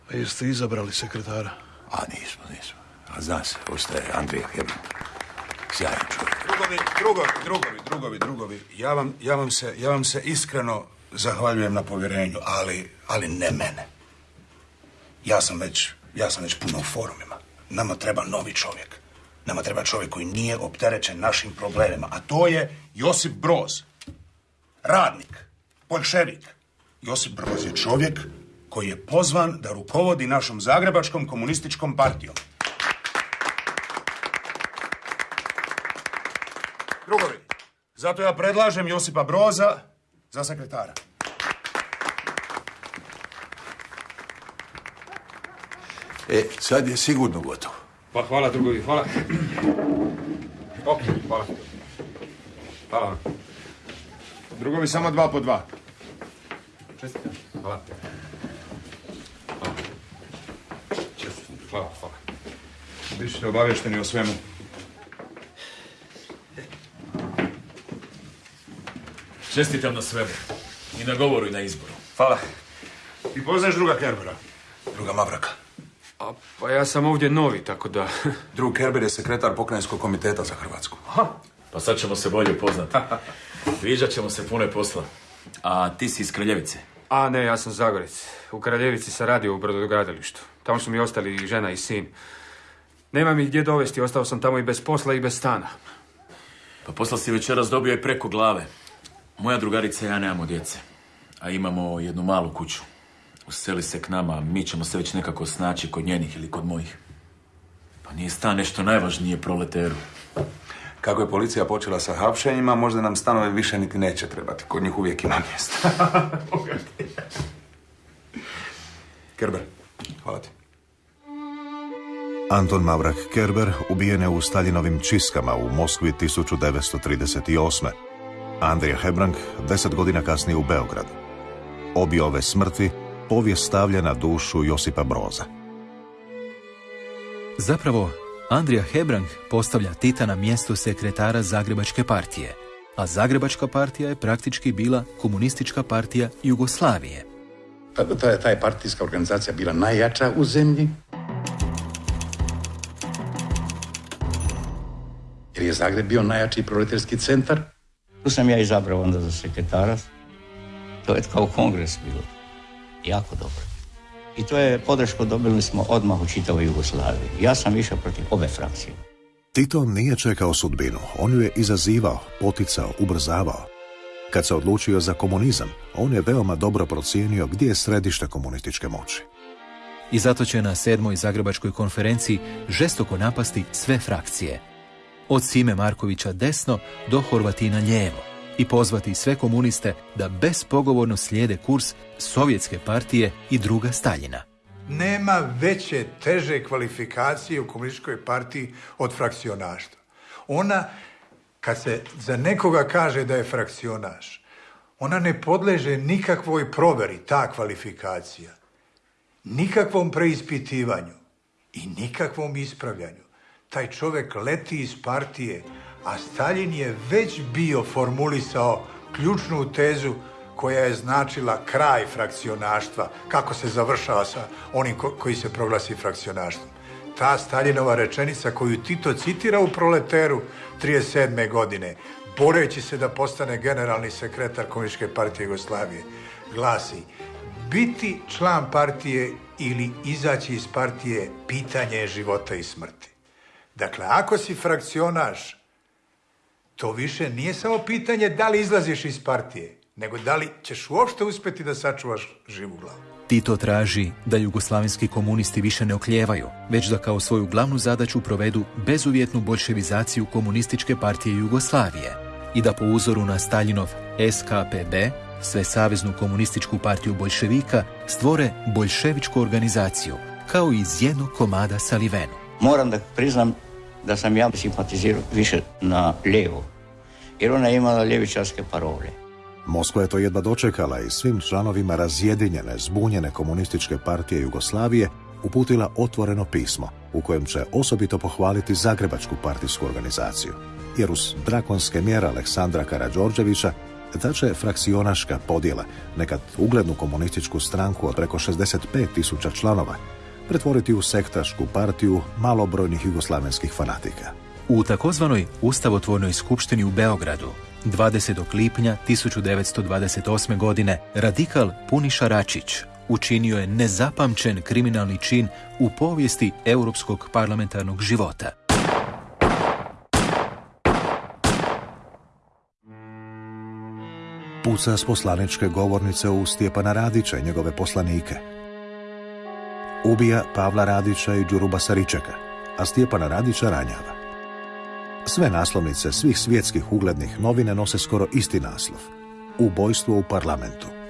A jeste izabrali sekretara? A nismo, nismo. A zna se, ostaje Andrija Hebrang. Sjajan čovjek. Drugovi, drugovi, drugovi, drugovi, drugovi. Ja vam, ja vam, se, ja vam se iskreno zahvaljujem na povjerenju, ali, ali ne mene. Ja sam već, ja sam već puno u forumima. Nama treba novi čovjek. Nama treba čovjek koji nije opterećen našim problemima, a to je Josip Broz. Radnik, bolševik. Josip Broz je čovjek koji je pozvan da rukovodi našom zagrebačkom komunističkom partijom. Drugovi, zato ja predlažem Josipa Broza za sekretara. E, sad je sigurno gotovo. Pa hvala drugovi, hvala. Ok, hvala. Hvala vam. Drugovi, samo dva po dva. Čestitam. Hvala. Hvala. Čestitam. Hvala, hvala. Bićete obavješteni o svemu. Čestitam na svemu. I na govoru i na izboru. Hvala. I poznaš druga Kerbera? Druga Mavraka. A, pa ja sam ovdje novi, tako da... Drug Kerber je sekretar pokrajinskog komiteta za Hrvatsku. Pa sad ćemo se bolje upoznati. Viđat ćemo se pune posla. A ti si iz Kraljevice. A ne, ja sam Zagorec. U Kraljevici sam radio u brodogradilištu. Tamo su mi ostali i žena i sin. Nema mi gdje dovesti, ostao sam tamo i bez posla i bez stana. Pa posla si večeras dobio i preko glave. Moja drugarica i ja nemamo djece. A imamo jednu malu kuću. Useli se k nama, mi ćemo se već nekako snaći kod njenih ili kod mojih. Pa nije stan nešto najvažnije proleteru. Kako je policija počela sa hapšenjima, možda nam stanove više niti neće trebati. Kod njih uvijek ima mjesta. Kerber, hvala ti. Anton Mavrak Kerber ubijen je u Staljinovim čiskama u Moskvi 1938. Andrija Hebrang deset godina kasnije u Beogradu. Obje ove smrti povijest stavlja na dušu Josipa Broza. Zapravo, Andrija Hebrang postavlja Tita na mjesto sekretara Zagrebačke partije, a Zagrebačka partija je praktički bila komunistička partija Jugoslavije. Ta, je partijska organizacija bila najjača u zemlji. Jer je Zagreb bio najjači proletarski centar. Tu sam ja izabrao onda za sekretara. To je kao kongres bilo. Jako dobro. I to je podršku dobili smo odmah u čitavoj Jugoslaviji. Ja sam išao protiv ove frakcije. Tito nije čekao sudbinu, on ju je izazivao, poticao, ubrzavao. Kad se odlučio za komunizam, on je veoma dobro procijenio gdje je središte komunističke moći. I zato će na sedmoj Zagrebačkoj konferenciji žestoko napasti sve frakcije. Od Sime Markovića desno do Horvatina lijevo i pozvati sve komuniste da bespogovorno slijede kurs Sovjetske partije i druga Staljina. Nema veće, teže kvalifikacije u komunističkoj partiji od frakcionaštva. Ona, kad se za nekoga kaže da je frakcionaš, ona ne podleže nikakvoj proveri, ta kvalifikacija. Nikakvom preispitivanju i nikakvom ispravljanju. Taj čovjek leti iz partije, a Stalin je već bio formulisao ključnu tezu koja je značila kraj frakcionaštva, kako se završava sa onim ko- koji se proglasi frakcionaštvom. Ta Staljinova rečenica koju Tito citira u proleteru 37. godine, boreći se da postane generalni sekretar Komunističke partije Jugoslavije, glasi biti član partije ili izaći iz partije pitanje je života i smrti. Dakle, ako si frakcionaš, To više nije samo pitanje da li izlaziš iz partije, nego da li ćeš uopšte uspjeti da sačuvaš živu glavu. Tito traži da jugoslavenski komunisti više ne okljevaju, već da kao svoju glavnu zadaću provedu bezuvjetnu bolševizaciju komunističke partije Jugoslavije i da po uzoru na Staljinov SKPB, sve saveznu komunističku partiju bolševika, stvore bolševičku organizaciju, kao iz jednog komada sa Livenu. Moram da priznam da sam ja simpatizirao više na lijevo, jer ona je imala ljevičarske parole. Moskva je to jedva dočekala i svim članovima razjedinjene, zbunjene komunističke partije Jugoslavije uputila otvoreno pismo u kojem će osobito pohvaliti Zagrebačku partijsku organizaciju, jer uz drakonske mjere Aleksandra Karađorđevića ta će frakcionaška podjela, nekad uglednu komunističku stranku od preko 65 tisuća članova, pretvoriti u sektašku partiju malobrojnih jugoslavenskih fanatika. U takozvanoj Ustavotvornoj skupštini u Beogradu 20. lipnja 1928. godine radikal Puniša Račić učinio je nezapamćen kriminalni čin u povijesti europskog parlamentarnog života. Puca s poslaničke govornice u Stjepana Radića i njegove poslanike. Ubija Pavla Radića i Đuruba Saričeka, a Stjepana Radića ranjava. Sve naslovnice svih svjetskih uglednih novine nose skoro isti naslov. Ubojstvo u parlamentu.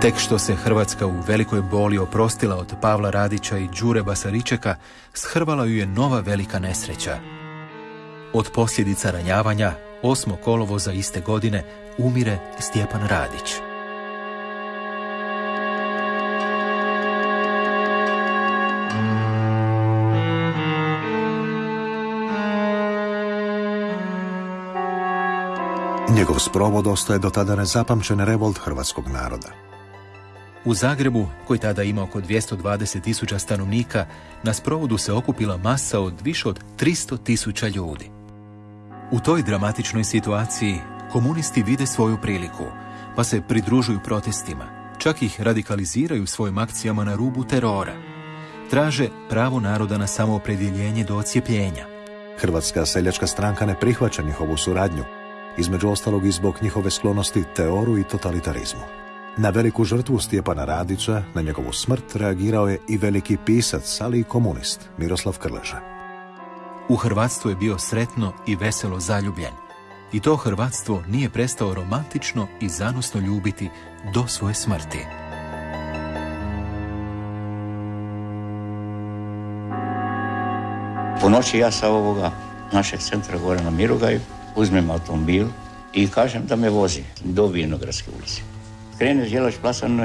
Tek što se Hrvatska u velikoj boli oprostila od Pavla Radića i Đure Basaričeka, shrvala ju je nova velika nesreća. Od posljedica ranjavanja, 8. kolovoza iste godine, umire Stjepan Radić. Njegov sprovod ostaje do tada nezapamćen revolt hrvatskog naroda. U Zagrebu, koji tada ima oko 220 tisuća stanovnika, na sprovodu se okupila masa od više od 300 tisuća ljudi. U toj dramatičnoj situaciji komunisti vide svoju priliku, pa se pridružuju protestima, čak ih radikaliziraju svojim akcijama na rubu terora. Traže pravo naroda na samoopredjeljenje do ocijepljenja. Hrvatska seljačka stranka ne prihvaća njihovu suradnju, između ostalog i zbog njihove sklonosti teoru i totalitarizmu. Na veliku žrtvu Stjepana Radića, na njegovu smrt, reagirao je i veliki pisac, ali i komunist, Miroslav Krleža. U Hrvatstvu je bio sretno i veselo zaljubljen. I to Hrvatstvo nije prestao romantično i zanosno ljubiti do svoje smrti. Po noći ja sa ovoga našeg centra gore na Mirogaju uzmem automobil i kažem da me vozi do Vinogradske ulice. Krene Đelač placa na.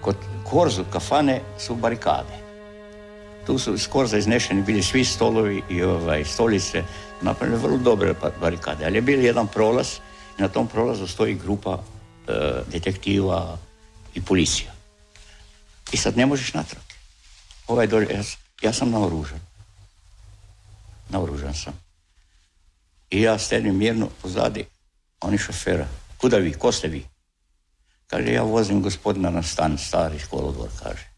Kod Korzu kafane su barikade. Tu su iz Korza iznešeni bili svi stolovi i ovaj, stolice. Napravljene vrlo dobre pa- barikade. Ali je bil jedan prolaz i na tom prolazu stoji grupa e, detektiva i policija. I sad ne možeš natrag. Ovaj dolje, ja, ja sam naoružan. Naoružan sam. I ja stedim mirno pozadi, oni šofera. Kuda vi, ko ste vi? Kaže, ja vozim gospodina na stan, stari školodvor, kaže.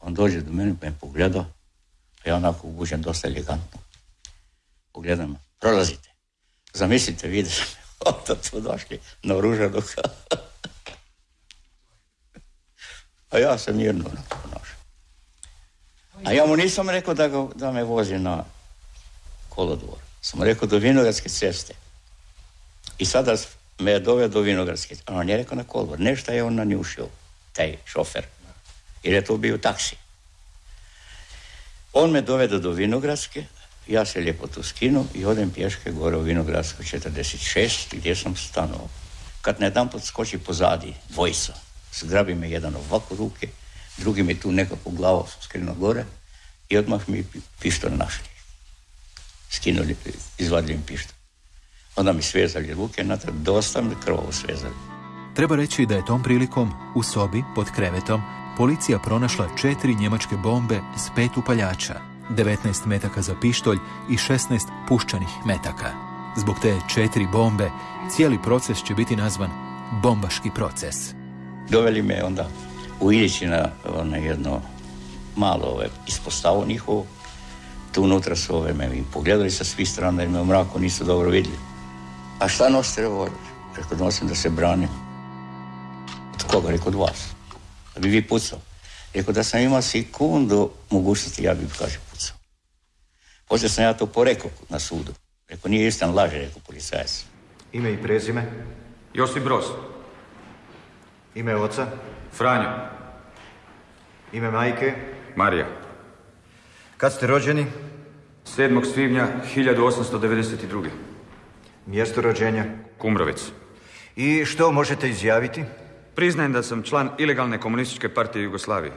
On dođe do mene, me pogleda, a ja onako obučen dosta elegantno. Pogledam, prolazite. Zamislite, vidi onda tu došli na oružanog. a ja sam mirno ponašao. A ja mu nisam rekao da, da me vozi na kolodvor. Sam rekao do Vinogradske ceste. I sada me je doveo do Vinogradske. A on je rekao na kolodvor. Nešto je on nanjušio, taj šofer. Jer je to bio taksi. On me dovede do Vinogradske, ja se lijepo tu skinu i odem pješke gore u Vinogradsku 46 gdje sam stanovao. Kad na jedan skoči pozadi dvojica, zgrabi me jedan ovako ruke, drugi mi tu nekako glavu skrinuo gore i odmah mi pi- pištolj našli. Skinuli, izvadili mi pištolj. Onda mi svezali ruke, natrag dosta mi krvovo svezali. Treba reći da je tom prilikom u sobi pod krevetom policija pronašla četiri njemačke bombe s pet upaljača, 19 metaka za pištolj i 16 puščanih metaka. Zbog te četiri bombe, cijeli proces će biti nazvan bombaški proces. Doveli me onda u Ilići na ono jedno malo ove, ispostavu njihovu. Tu unutra su ove me i pogledali sa svih strana jer me u mraku nisu dobro vidjeli. A šta nosite revolver? Rekao, nosim da se branim. Od koga? Rekao, od vas. Da bi vi pucao. Rekao, da sam imao sekundu mogućnosti, ja bi, kaže, pucao. Poslije sam ja to porekao na sudu. Rekao, nije istan, laže, rekao policajac. Ime i prezime? Josip Broz. Ime oca? Franjo. Ime majke? Marija. Kad ste rođeni? 7. svibnja 1892. Mjesto rođenja? Kumrovec. I što možete izjaviti? Priznajem da sam član ilegalne komunističke partije Jugoslavije.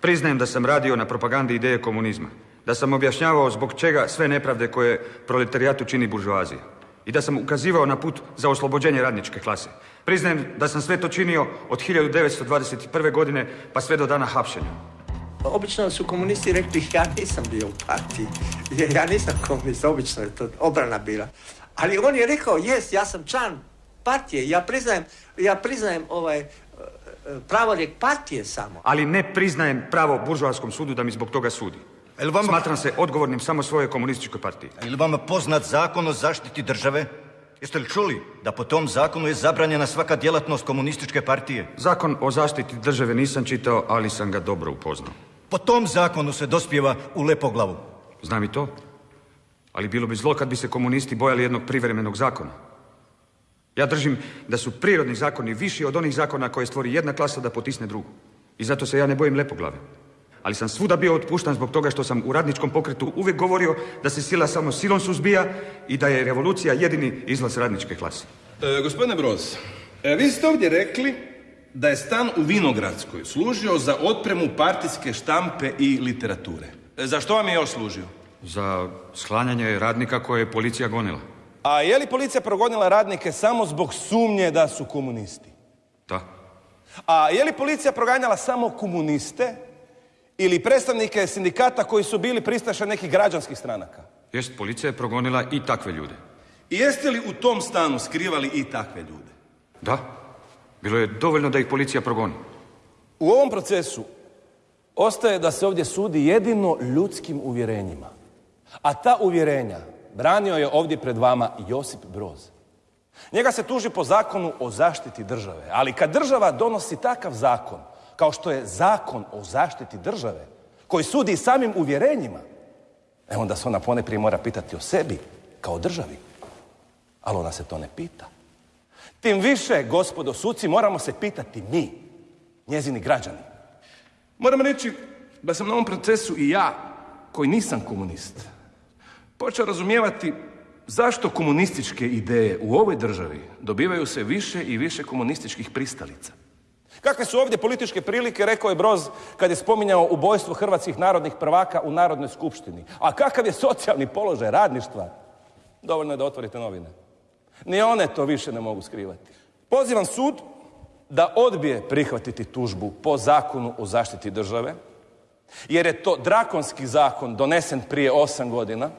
Priznajem da sam radio na propagandi ideje komunizma. Da sam objašnjavao zbog čega sve nepravde koje proletarijatu čini buržoazija. I da sam ukazivao na put za oslobođenje radničke klase. Priznajem da sam sve to činio od 1921. godine pa sve do dana hapšenja. Obično su komunisti rekli ja nisam bio u partiji. Ja nisam komunist, obično je to obrana bila. Ali on je rekao, jes, ja sam član partije, ja priznajem, ja priznajem ovaj e, e, pravorijek partije samo. Ali ne priznajem pravo buržoaskom sudu da mi zbog toga sudi. vama... Smatram se odgovornim samo svojoj komunističkoj partiji. Je li vama poznat zakon o zaštiti države? Jeste li čuli da po tom zakonu je zabranjena svaka djelatnost komunističke partije? Zakon o zaštiti države nisam čitao, ali sam ga dobro upoznao. Po tom zakonu se dospjeva u Lepoglavu. Znam i to. Ali bilo bi zlo kad bi se komunisti bojali jednog privremenog zakona. Ja držim da su prirodni zakoni viši od onih zakona koje stvori jedna klasa da potisne drugu. I zato se ja ne bojim lepoglave. Ali sam svuda bio otpuštan zbog toga što sam u radničkom pokretu uvijek govorio da se sila samo silom suzbija i da je revolucija jedini izlaz radničke klase. E, gospodine Broz, e, vi ste ovdje rekli da je stan u Vinogradskoj služio za otpremu partijske štampe i literature. E, za što vam je još služio? Za sklanjanje radnika koje je policija gonila. A je li policija progonila radnike samo zbog sumnje da su komunisti? Da. A je li policija proganjala samo komuniste ili predstavnike sindikata koji su bili pristaše nekih građanskih stranaka? Jest, policija je progonila i takve ljude. I jeste li u tom stanu skrivali i takve ljude? Da. Bilo je dovoljno da ih policija progoni. U ovom procesu ostaje da se ovdje sudi jedino ljudskim uvjerenjima. A ta uvjerenja branio je ovdje pred vama Josip Broz. Njega se tuži po zakonu o zaštiti države, ali kad država donosi takav zakon, kao što je zakon o zaštiti države, koji sudi samim uvjerenjima, e onda se ona poneprije mora pitati o sebi, kao državi. Ali ona se to ne pita. Tim više, gospodo suci, moramo se pitati mi, njezini građani. Moram reći da sam na ovom procesu i ja, koji nisam komunist, počeo razumijevati zašto komunističke ideje u ovoj državi dobivaju se više i više komunističkih pristalica. Kakve su ovdje političke prilike, rekao je Broz kad je spominjao ubojstvo hrvatskih narodnih prvaka u Narodnoj skupštini. A kakav je socijalni položaj radništva? Dovoljno je da otvorite novine. Ni one to više ne mogu skrivati. Pozivam sud da odbije prihvatiti tužbu po zakonu o zaštiti države, jer je to drakonski zakon donesen prije osam godina,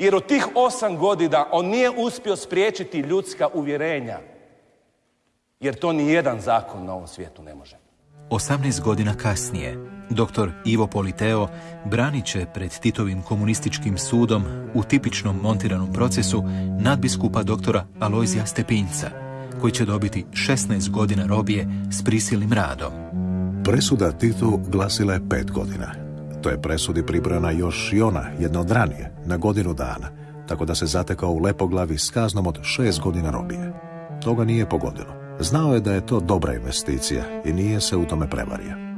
jer u tih osam godina on nije uspio spriječiti ljudska uvjerenja. Jer to ni jedan zakon na ovom svijetu ne može. 18 godina kasnije, dr. Ivo Politeo branit će pred Titovim komunističkim sudom u tipičnom montiranom procesu nadbiskupa doktora Alojzija Stepinca, koji će dobiti 16 godina robije s prisilnim radom. Presuda Titu glasila je pet godina. To je presudi pribrana još i ona, jedna od ranije, na godinu dana, tako da se zatekao u Lepoglavi s kaznom od šest godina robije. To ga nije pogodilo. Znao je da je to dobra investicija i nije se u tome prevario.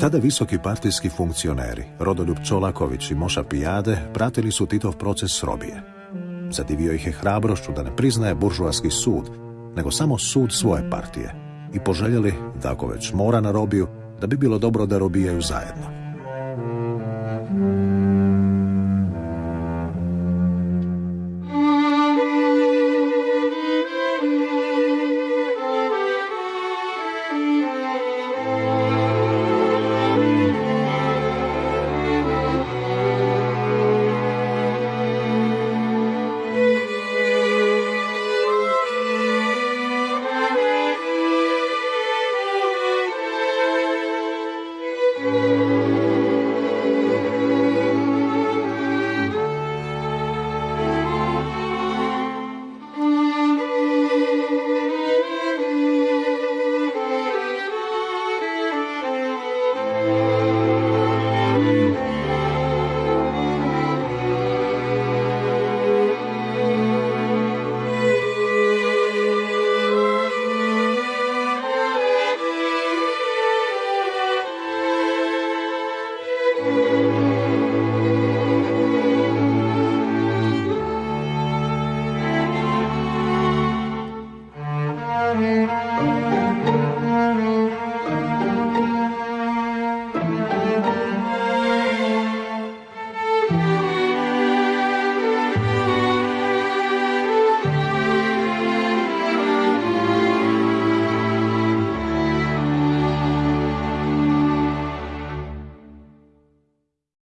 Tada visoki partijski funkcioneri, Rodoljub Čolaković i Moša Pijade, pratili su Titov proces robije. Zadivio ih je hrabrošću da ne priznaje buržuarski sud, nego samo sud svoje partije i poželjeli da ako već mora na robiju, da bi bilo dobro da robijaju zajedno.